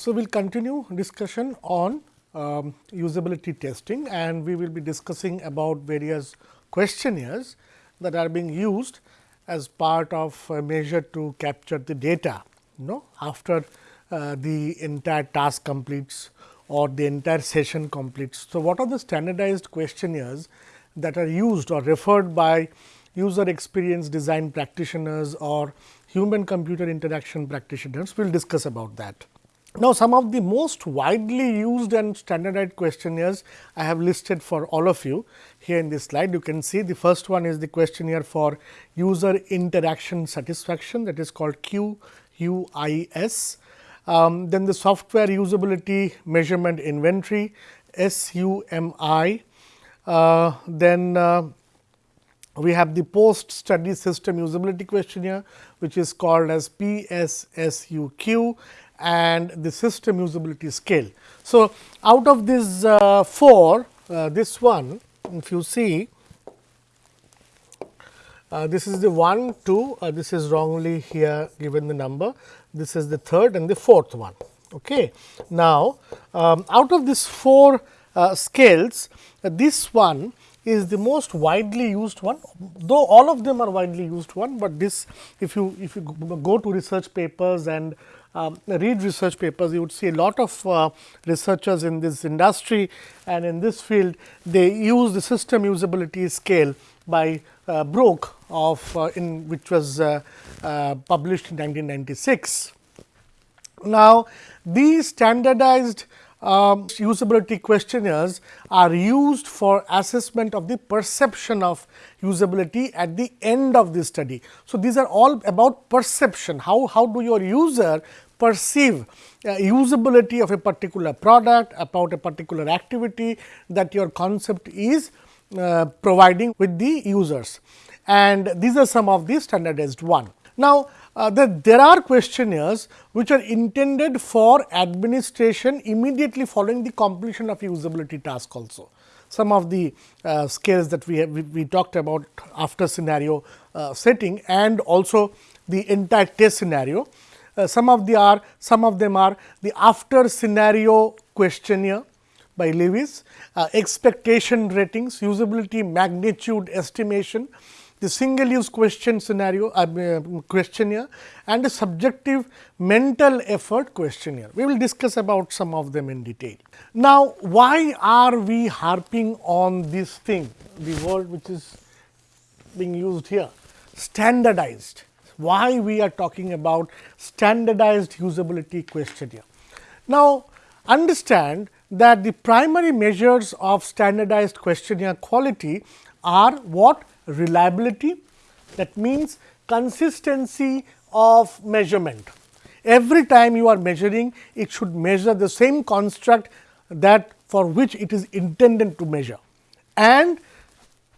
So, we will continue discussion on um, usability testing and we will be discussing about various questionnaires that are being used as part of a measure to capture the data you know after uh, the entire task completes or the entire session completes. So, what are the standardized questionnaires that are used or referred by user experience design practitioners or human computer interaction practitioners, we will discuss about that. Now, some of the most widely used and standardized questionnaires I have listed for all of you here in this slide. You can see the first one is the questionnaire for user interaction satisfaction that is called QUIS. Um, then the software usability measurement inventory SUMI. Uh, then uh, we have the post study system usability questionnaire which is called as PSSUQ and the system usability scale. So, out of these uh, four, uh, this one if you see uh, this is the one, two, uh, this is wrongly here given the number, this is the third and the fourth one. Okay. Now, um, out of these four uh, scales, uh, this one is the most widely used one, though all of them are widely used one, but this if you if you go to research papers and um, read research papers, you would see a lot of uh, researchers in this industry and in this field, they use the system usability scale by uh, of uh, in which was uh, uh, published in 1996. Now, these standardized um, usability questionnaires are used for assessment of the perception of usability at the end of the study. So, these are all about perception, how, how do your user perceive uh, usability of a particular product, about a particular activity that your concept is uh, providing with the users. And these are some of the standardized one. Now, uh, the, there are questionnaires which are intended for administration immediately following the completion of usability task also. Some of the uh, scales that we have we, we, talked about after scenario uh, setting and also the entire test scenario. Uh, some of the are some of them are the after scenario questionnaire by Lewis, uh, expectation ratings, usability magnitude estimation, the single ease question scenario uh, questionnaire and the subjective mental effort questionnaire. We will discuss about some of them in detail. Now, why are we harping on this thing, the word which is being used here, standardized. Why we are talking about standardized usability questionnaire. Now, understand that the primary measures of standardized questionnaire quality are what reliability that means consistency of measurement. Every time you are measuring it should measure the same construct that for which it is intended to measure. And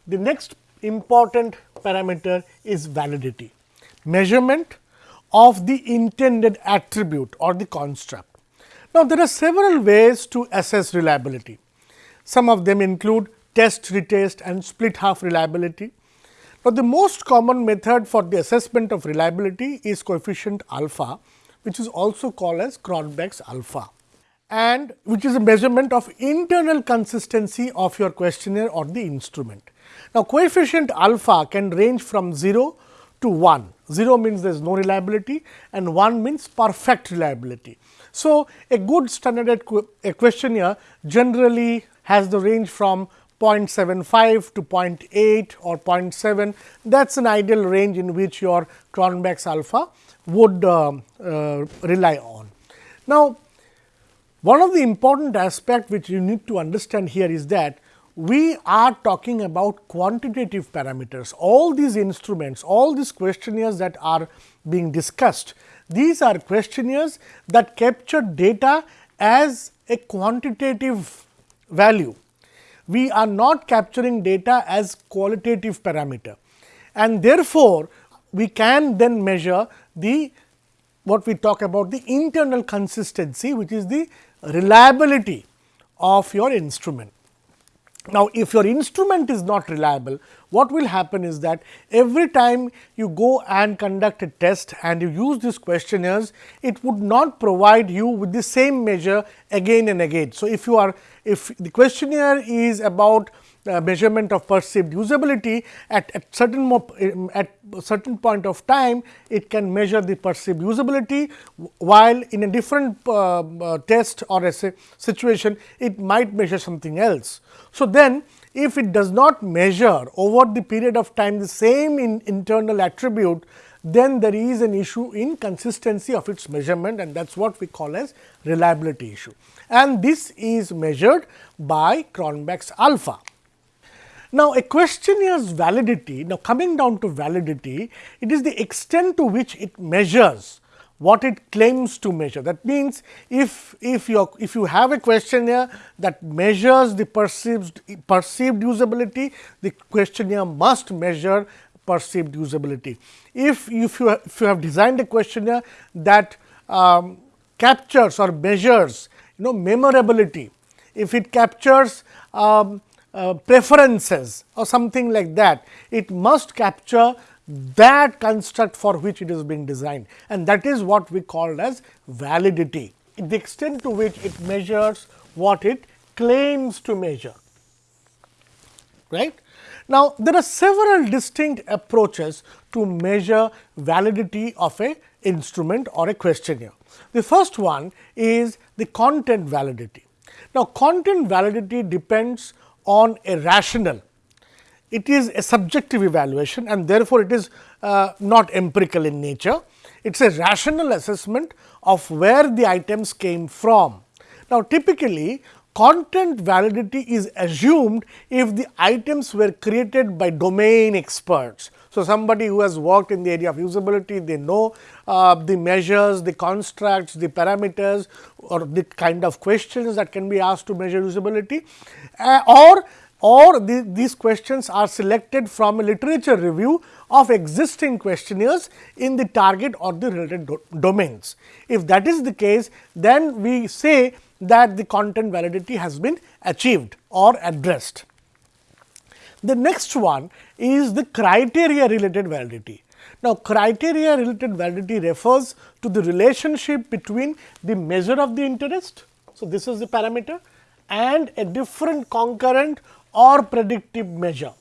the next important parameter is validity, measurement of the intended attribute or the construct. Now, there are several ways to assess reliability. Some of them include test, retest and split half reliability. Now, the most common method for the assessment of reliability is coefficient alpha, which is also called as Cronbach's alpha and which is a measurement of internal consistency of your questionnaire or the instrument. Now, coefficient alpha can range from 0 to 1. 0 means there is no reliability and 1 means perfect reliability. So, a good standard questionnaire generally has the range from 0.75 to 0.8 or 0.7 that is an ideal range in which your Cronbach's alpha would uh, uh, rely on. Now, one of the important aspect which you need to understand here is that we are talking about quantitative parameters. All these instruments, all these questionnaires that are being discussed, these are questionnaires that capture data as a quantitative value we are not capturing data as qualitative parameter and therefore, we can then measure the what we talk about the internal consistency which is the reliability of your instrument. Now, if your instrument is not reliable, what will happen is that every time you go and conduct a test and you use these questionnaires, it would not provide you with the same measure again and again. So, if you are if the questionnaire is about uh, measurement of perceived usability at, at certain mo at certain point of time it can measure the perceived usability while in a different uh, uh, test or a situation it might measure something else. So, then if it does not measure over the period of time the same in internal attribute then there is an issue in consistency of its measurement and that is what we call as reliability issue. And this is measured by Cronbach's alpha. Now, a questionnaires validity, now coming down to validity, it is the extent to which it measures what it claims to measure. That means, if, if, you if you have a questionnaire that measures the perceived, perceived usability, the questionnaire must measure perceived usability. If, if, you, if you have designed a questionnaire that um, captures or measures you know memorability, if it captures um, uh, preferences or something like that, it must capture that construct for which it is being designed and that is what we call as validity, the extent to which it measures what it claims to measure. right? Now, there are several distinct approaches to measure validity of a instrument or a questionnaire. The first one is the content validity. Now, content validity depends on a rational. It is a subjective evaluation and therefore, it is uh, not empirical in nature. It is a rational assessment of where the items came from. Now, typically content validity is assumed if the items were created by domain experts. So, somebody who has worked in the area of usability, they know uh, the measures, the constructs, the parameters or the kind of questions that can be asked to measure usability uh, or or the, these questions are selected from a literature review of existing questionnaires in the target or the related do domains. If that is the case, then we say that the content validity has been achieved or addressed. The next one is the criteria related validity. Now, criteria related validity refers to the relationship between the measure of the interest. So, this is the parameter and a different concurrent or predictive measure.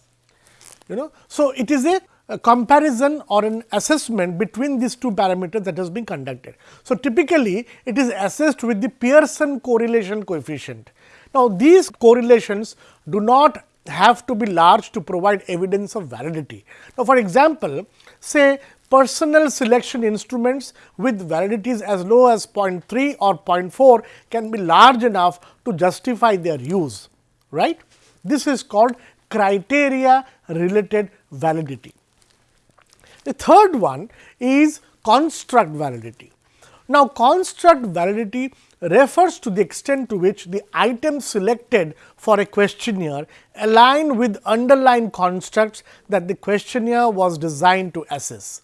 You know, so it is a, a comparison or an assessment between these two parameters that has been conducted. So, typically it is assessed with the Pearson correlation coefficient. Now, these correlations do not have to be large to provide evidence of validity. Now, for example, say personal selection instruments with validities as low as 0.3 or 0.4 can be large enough to justify their use, right. This is called criteria related validity. The third one is construct validity. Now, construct validity refers to the extent to which the items selected for a questionnaire align with underlying constructs that the questionnaire was designed to assess.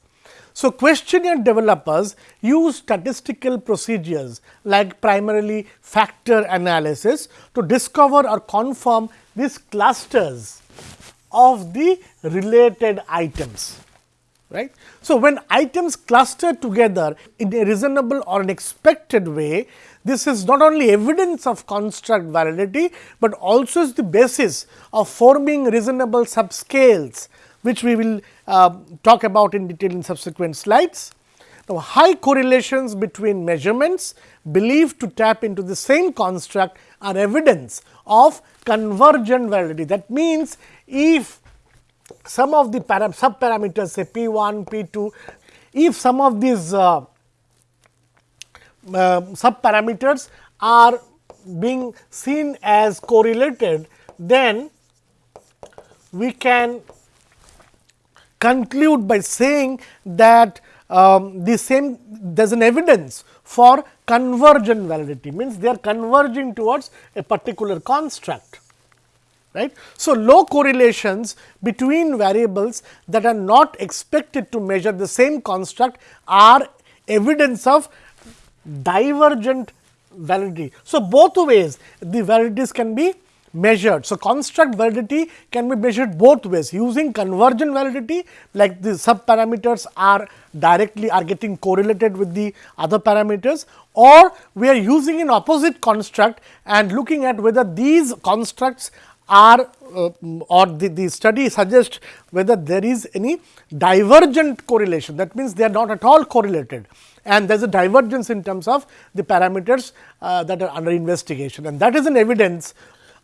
So, questionnaire developers use statistical procedures like primarily factor analysis to discover or confirm these clusters of the related items right. So, when items cluster together in a reasonable or an expected way, this is not only evidence of construct validity, but also is the basis of forming reasonable subscales, which we will uh, talk about in detail in subsequent slides. Now, high correlations between measurements believed to tap into the same construct are evidence of convergent validity. That means, if some of the sub parameters say P 1, P 2, if some of these uh, uh, sub parameters are being seen as correlated, then we can conclude by saying that um, the same there is an evidence for convergent validity means they are converging towards a particular construct right. So, low correlations between variables that are not expected to measure the same construct are evidence of divergent validity. So, both ways the validities can be measured. So, construct validity can be measured both ways using convergent validity like the sub parameters are directly are getting correlated with the other parameters or we are using an opposite construct and looking at whether these constructs are uh, or the, the study suggests whether there is any divergent correlation that means they are not at all correlated and there is a divergence in terms of the parameters uh, that are under investigation and that is an evidence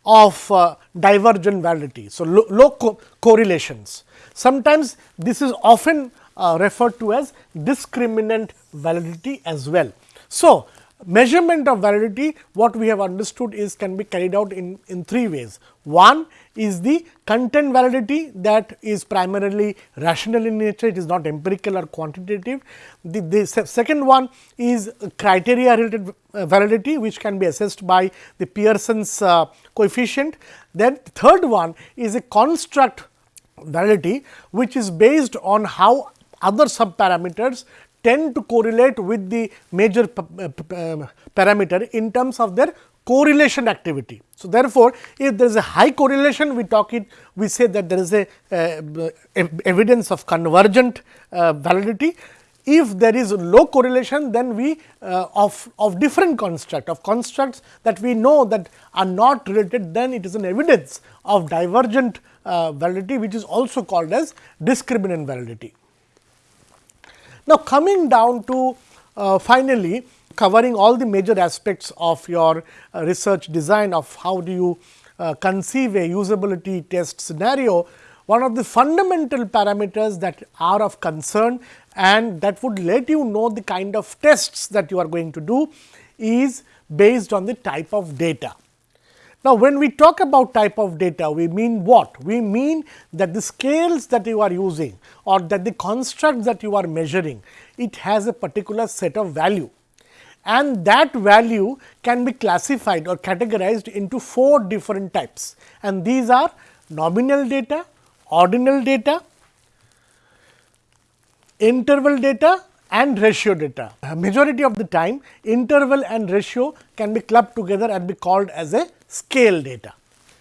of uh, divergent validity. So, low, co correlations. Sometimes this is often uh, referred to as discriminant validity as well. So, measurement of validity what we have understood is can be carried out in, in three ways. One is the content validity that is primarily rational in nature, it is not empirical or quantitative. The, the second one is criteria related uh, validity which can be assessed by the Pearson's uh, coefficient. Then third one is a construct validity which is based on how other sub parameters tend to correlate with the major uh, parameter in terms of their correlation activity. So, therefore, if there is a high correlation we talk it we say that there is a uh, evidence of convergent uh, validity. If there is low correlation then we uh, of, of different construct of constructs that we know that are not related then it is an evidence of divergent uh, validity which is also called as discriminant validity. Now, coming down to uh, finally, covering all the major aspects of your uh, research design of how do you uh, conceive a usability test scenario, one of the fundamental parameters that are of concern and that would let you know the kind of tests that you are going to do is based on the type of data. Now, when we talk about type of data, we mean what? We mean that the scales that you are using or that the construct that you are measuring, it has a particular set of value and that value can be classified or categorized into four different types and these are nominal data, ordinal data, interval data and ratio data. A majority of the time interval and ratio can be clubbed together and be called as a scale data.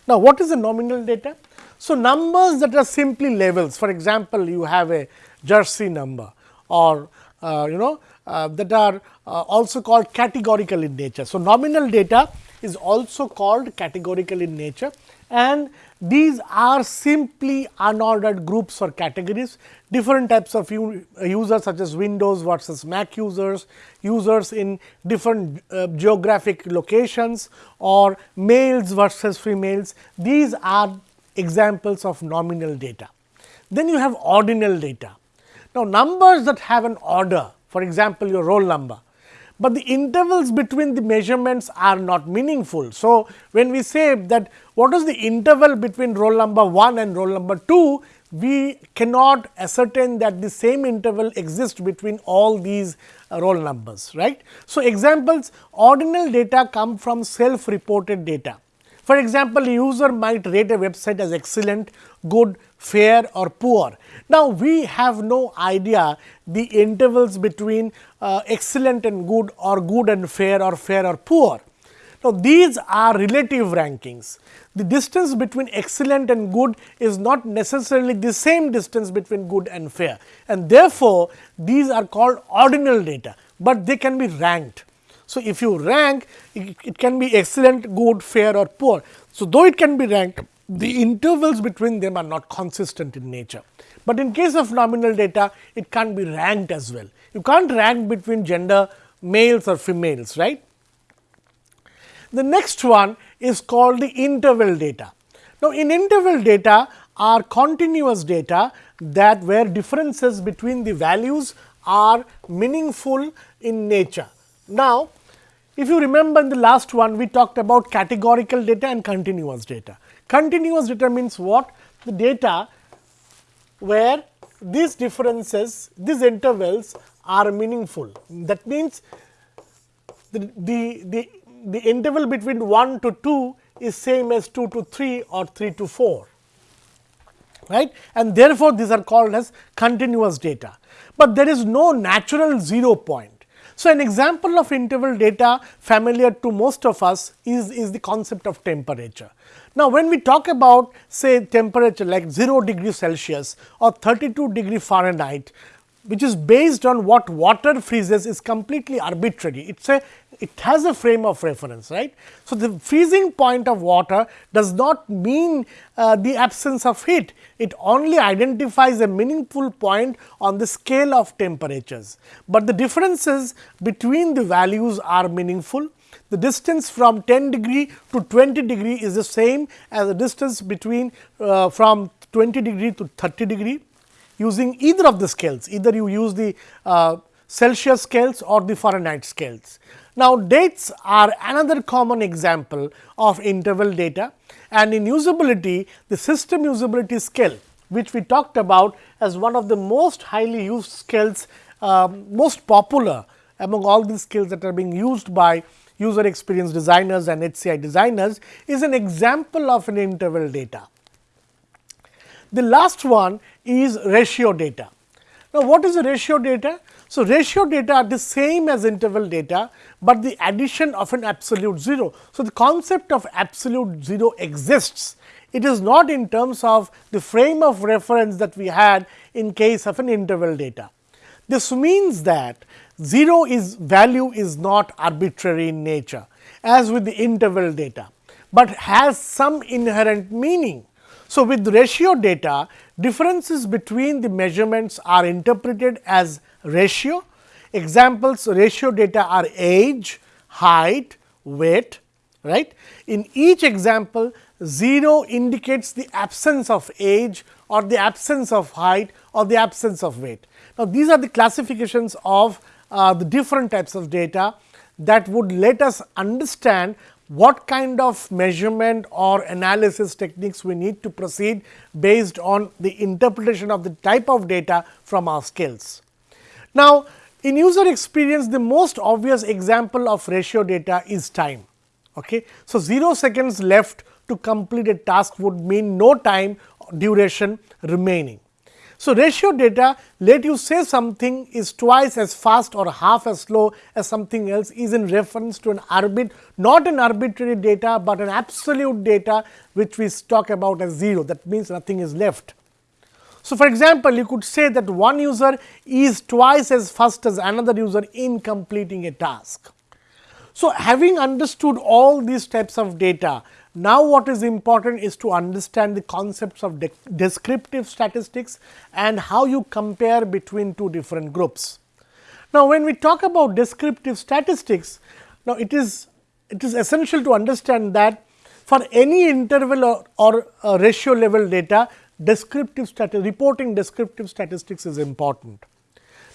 Now, what is the nominal data? So, numbers that are simply levels for example, you have a Jersey number or uh, you know uh, that are uh, also called categorical in nature. So, nominal data is also called categorical in nature and these are simply unordered groups or categories, different types of users such as Windows versus Mac users, users in different uh, geographic locations or males versus females. These are examples of nominal data. Then you have ordinal data. Now, numbers that have an order for example, your roll number, but the intervals between the measurements are not meaningful. So, when we say that what is the interval between roll number 1 and roll number 2, we cannot ascertain that the same interval exists between all these uh, roll numbers, right. So, examples ordinal data come from self reported data. For example, a user might rate a website as excellent, good, fair or poor. Now, we have no idea the intervals between uh, excellent and good or good and fair or fair or poor. Now, these are relative rankings. The distance between excellent and good is not necessarily the same distance between good and fair and therefore, these are called ordinal data, but they can be ranked. So, if you rank it, it can be excellent, good, fair or poor. So, though it can be ranked the intervals between them are not consistent in nature. But in case of nominal data it can't be ranked as well. You can't rank between gender males or females right. The next one is called the interval data. Now, in interval data are continuous data that where differences between the values are meaningful in nature. Now, if you remember in the last one we talked about categorical data and continuous data. Continuous data means what? The data where these differences, these intervals are meaningful. That means, the, the, the, the interval between 1 to 2 is same as 2 to 3 or 3 to 4 right and therefore, these are called as continuous data, but there is no natural zero point. So, an example of interval data familiar to most of us is, is the concept of temperature. Now, when we talk about say temperature like 0 degree Celsius or 32 degree Fahrenheit, which is based on what water freezes is completely arbitrary. It's a it has a frame of reference, right. So, the freezing point of water does not mean uh, the absence of heat. It only identifies a meaningful point on the scale of temperatures, but the differences between the values are meaningful. The distance from 10 degree to 20 degree is the same as the distance between uh, from 20 degree to 30 degree using either of the scales, either you use the uh, Celsius scales or the Fahrenheit scales. Now, dates are another common example of interval data and in usability, the system usability scale which we talked about as one of the most highly used scales, uh, most popular among all these skills that are being used by user experience designers and HCI designers is an example of an interval data. The last one is ratio data. Now, what is a ratio data? So, ratio data are the same as interval data, but the addition of an absolute 0. So, the concept of absolute 0 exists. It is not in terms of the frame of reference that we had in case of an interval data. This means that 0 is value is not arbitrary in nature as with the interval data, but has some inherent meaning. So, with ratio data differences between the measurements are interpreted as ratio. Examples ratio data are age, height, weight right. In each example 0 indicates the absence of age or the absence of height or the absence of weight. Now, these are the classifications of uh, the different types of data that would let us understand what kind of measurement or analysis techniques we need to proceed based on the interpretation of the type of data from our skills. Now, in user experience the most obvious example of ratio data is time. Okay. So, 0 seconds left to complete a task would mean no time duration remaining. So, ratio data let you say something is twice as fast or half as slow as something else is in reference to an arbit not an arbitrary data, but an absolute data which we talk about as 0 that means nothing is left. So, for example, you could say that one user is twice as fast as another user in completing a task. So, having understood all these types of data, now, what is important is to understand the concepts of de descriptive statistics and how you compare between two different groups. Now, when we talk about descriptive statistics, now it is it is essential to understand that for any interval or, or uh, ratio level data, descriptive reporting descriptive statistics is important.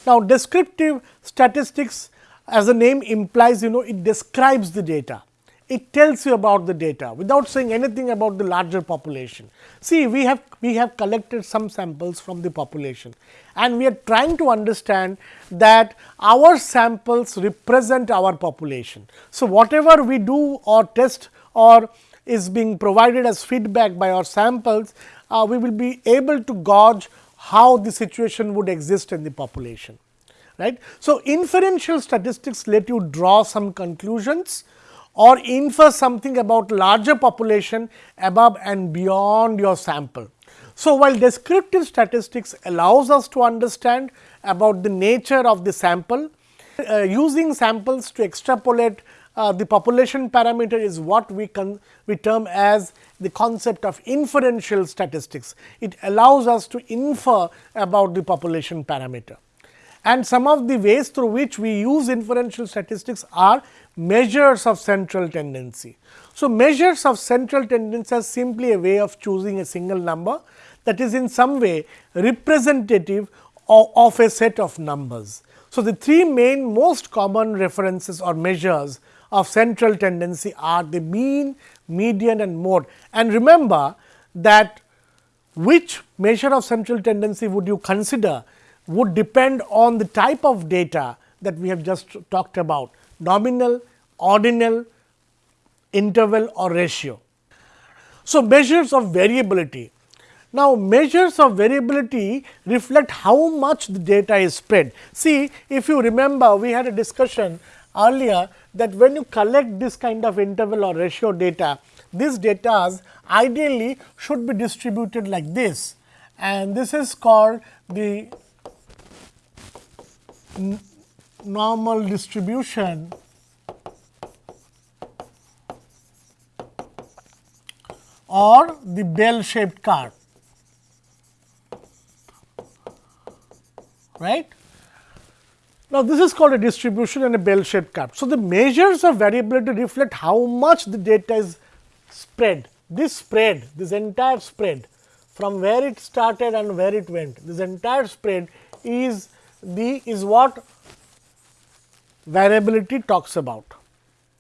Now, descriptive statistics as the name implies you know it describes the data it tells you about the data without saying anything about the larger population. See, we have we have collected some samples from the population and we are trying to understand that our samples represent our population. So, whatever we do or test or is being provided as feedback by our samples, uh, we will be able to gauge how the situation would exist in the population. Right. So, inferential statistics let you draw some conclusions or infer something about larger population above and beyond your sample. So, while descriptive statistics allows us to understand about the nature of the sample, uh, using samples to extrapolate uh, the population parameter is what we, can we term as the concept of inferential statistics. It allows us to infer about the population parameter. And some of the ways through which we use inferential statistics are measures of central tendency. So, measures of central tendency are simply a way of choosing a single number that is in some way representative of, of a set of numbers. So, the three main most common references or measures of central tendency are the mean, median and mode. And remember that which measure of central tendency would you consider would depend on the type of data that we have just talked about nominal, ordinal, interval or ratio. So, measures of variability. Now, measures of variability reflect how much the data is spread. See, if you remember we had a discussion earlier that when you collect this kind of interval or ratio data, these data ideally should be distributed like this and this is called the normal distribution or the bell shaped curve. right. Now, this is called a distribution and a bell shaped curve. So, the measures of variability reflect how much the data is spread. This spread, this entire spread from where it started and where it went, this entire spread is the is what variability talks about.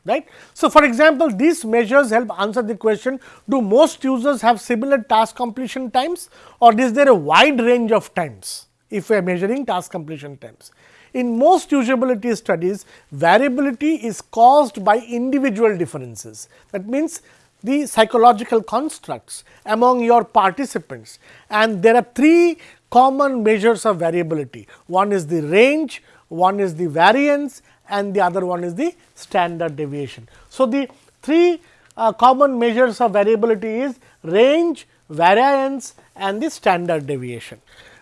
Right. So, for example, these measures help answer the question do most users have similar task completion times or is there a wide range of times if we are measuring task completion times. In most usability studies, variability is caused by individual differences. That means, the psychological constructs among your participants and there are three common measures of variability. One is the range, one is the variance and the other one is the standard deviation. So, the three uh, common measures of variability is range, variance and the standard deviation.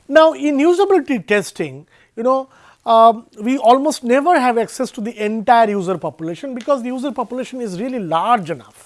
Now, in usability testing, you know um, we almost never have access to the entire user population, because the user population is really large enough.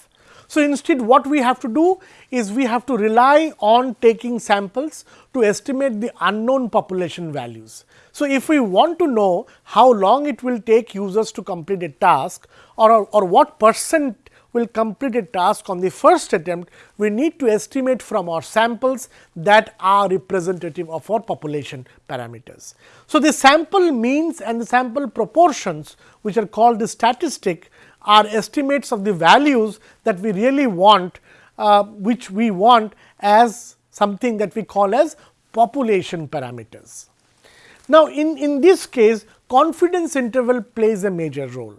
So, instead what we have to do is we have to rely on taking samples to estimate the unknown population values. So, if we want to know how long it will take users to complete a task or, or what percent will complete a task on the first attempt, we need to estimate from our samples that are representative of our population parameters. So, the sample means and the sample proportions which are called the statistic are estimates of the values that we really want, uh, which we want as something that we call as population parameters. Now, in, in this case confidence interval plays a major role.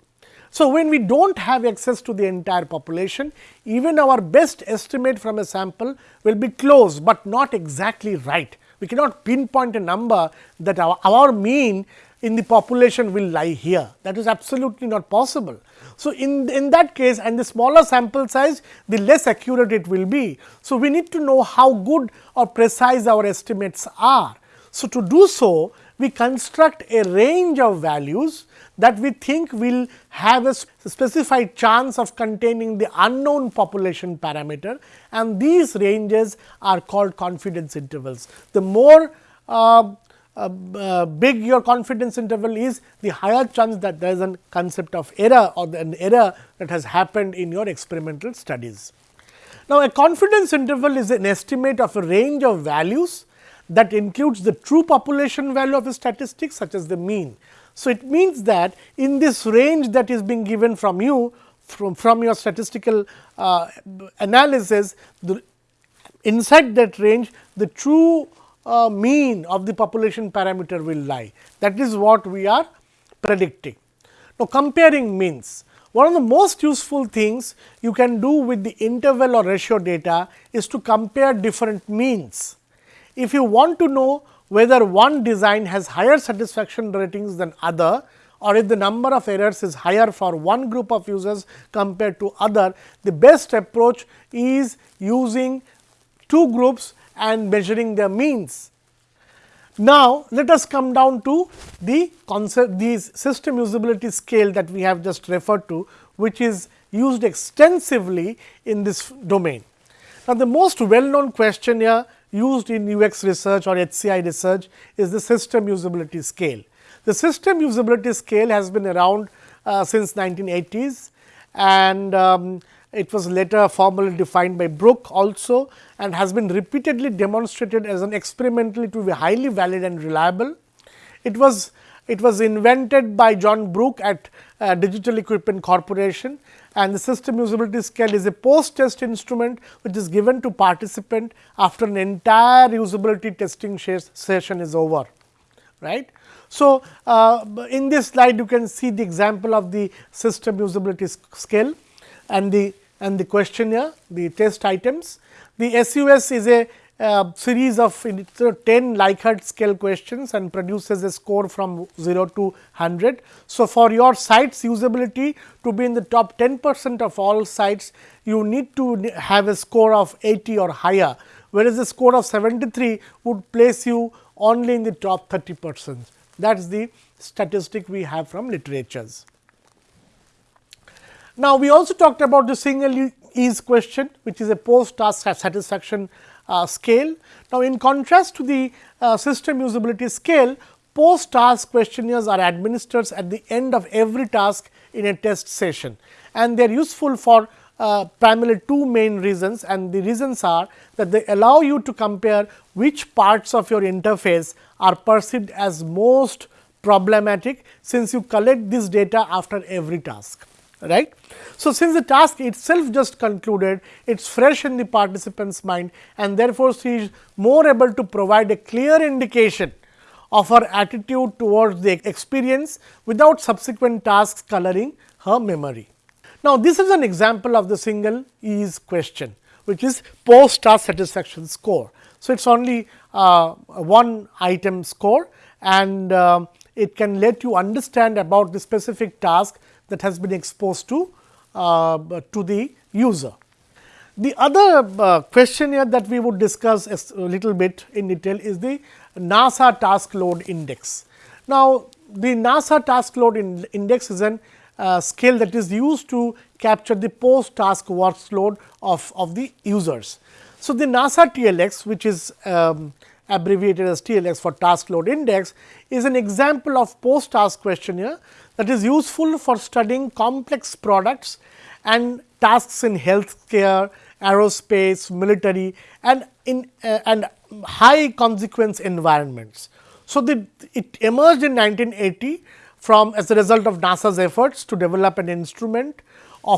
So, when we do not have access to the entire population, even our best estimate from a sample will be close, but not exactly right. We cannot pinpoint a number that our, our mean in the population will lie here. That is absolutely not possible. So, in, in that case and the smaller sample size, the less accurate it will be. So, we need to know how good or precise our estimates are. So, to do so, we construct a range of values that we think will have a specified chance of containing the unknown population parameter and these ranges are called confidence intervals. The more uh, uh, big your confidence interval is, the higher chance that there is a concept of error or an error that has happened in your experimental studies. Now, a confidence interval is an estimate of a range of values that includes the true population value of a statistic such as the mean. So, it means that in this range that is being given from you from, from your statistical uh, analysis, the, inside that range the true uh, mean of the population parameter will lie. That is what we are predicting. Now, comparing means. One of the most useful things you can do with the interval or ratio data is to compare different means. If you want to know whether one design has higher satisfaction ratings than other or if the number of errors is higher for one group of users compared to other, the best approach is using two groups and measuring their means. Now, let us come down to the concept the system usability scale that we have just referred to, which is used extensively in this domain. Now, the most well known question here used in UX research or HCI research is the system usability scale. The system usability scale has been around uh, since 1980s and um, it was later formally defined by Brooke also and has been repeatedly demonstrated as an experimentally to be highly valid and reliable. It was it was invented by John Brooke at uh, Digital Equipment Corporation and the system usability scale is a post test instrument which is given to participant after an entire usability testing session is over. right. So, uh, in this slide you can see the example of the system usability scale and the and the questionnaire the test items. The SUS is a uh, series of 10 Likert scale questions and produces a score from 0 to 100. So, for your site's usability to be in the top 10 percent of all sites, you need to have a score of 80 or higher, whereas a score of 73 would place you only in the top 30 percent. That is the statistic we have from literatures. Now, we also talked about the single ease question, which is a post task satisfaction uh, scale. Now, in contrast to the uh, system usability scale, post task questionnaires are administered at the end of every task in a test session and they are useful for uh, primarily two main reasons and the reasons are that they allow you to compare which parts of your interface are perceived as most problematic since you collect this data after every task right. So, since the task itself just concluded, it is fresh in the participant's mind and therefore, she is more able to provide a clear indication of her attitude towards the experience without subsequent tasks coloring her memory. Now, this is an example of the single ease question, which is post task satisfaction score. So, it is only uh, one item score and uh, it can let you understand about the specific task that has been exposed to uh, to the user. The other uh, question here that we would discuss a little bit in detail is the NASA task load index. Now, the NASA task load in index is an uh, scale that is used to capture the post task workload of, of the users. So, the NASA TLX which is um, abbreviated as TLX for task load index is an example of post task questionnaire that is useful for studying complex products and tasks in healthcare, aerospace, military and in uh, and high consequence environments. So, the, it emerged in 1980 from as a result of NASA's efforts to develop an instrument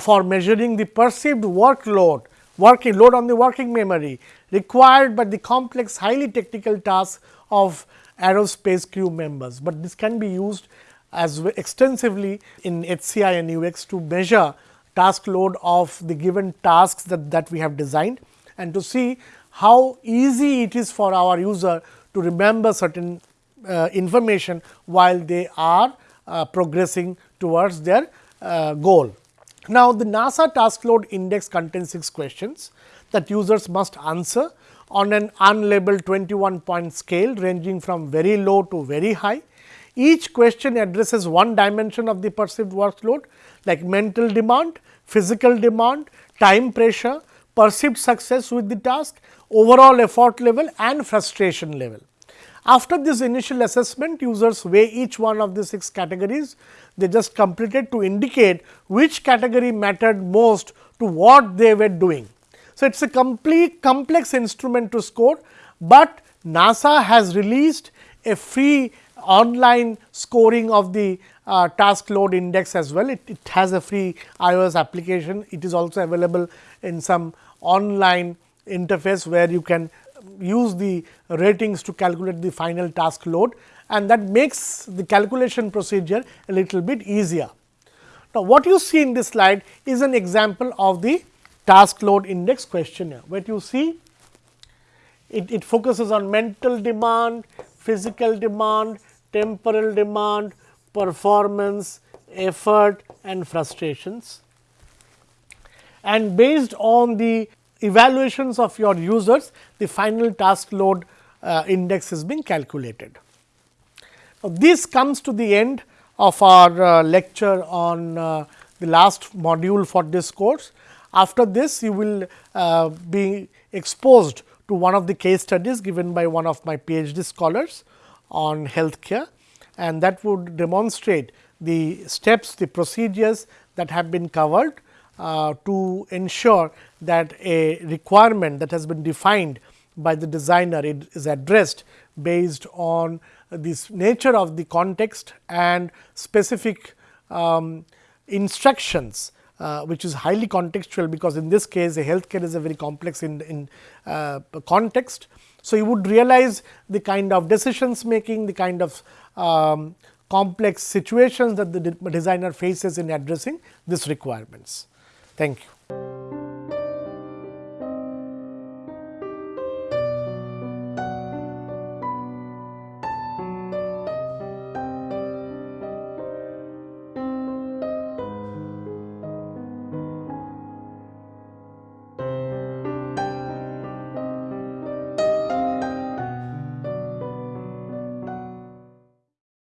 for measuring the perceived workload, working load on the working memory required by the complex highly technical tasks of aerospace crew members, but this can be used as extensively in HCI and UX to measure task load of the given tasks that, that we have designed and to see how easy it is for our user to remember certain uh, information while they are uh, progressing towards their uh, goal. Now, the NASA task load index contains 6 questions that users must answer on an unlabeled 21 point scale ranging from very low to very high each question addresses one dimension of the perceived workload like mental demand, physical demand, time pressure, perceived success with the task, overall effort level and frustration level. After this initial assessment, users weigh each one of the 6 categories. They just completed to indicate which category mattered most to what they were doing. So, it is a complete complex instrument to score, but NASA has released a free online scoring of the uh, task load index as well. It, it, has a free iOS application. It is also available in some online interface where you can use the ratings to calculate the final task load and that makes the calculation procedure a little bit easier. Now, what you see in this slide is an example of the task load index questionnaire, where you see it, it focuses on mental demand, physical demand, temporal demand, performance, effort and frustrations. And based on the evaluations of your users, the final task load uh, index is being calculated. Now, this comes to the end of our uh, lecture on uh, the last module for this course. After this, you will uh, be exposed to one of the case studies given by one of my PhD scholars on healthcare and that would demonstrate the steps, the procedures that have been covered uh, to ensure that a requirement that has been defined by the designer is addressed based on this nature of the context and specific um, instructions uh, which is highly contextual because in this case a healthcare is a very complex in, in uh, context so, you would realize the kind of decisions making, the kind of um, complex situations that the designer faces in addressing these requirements. Thank you.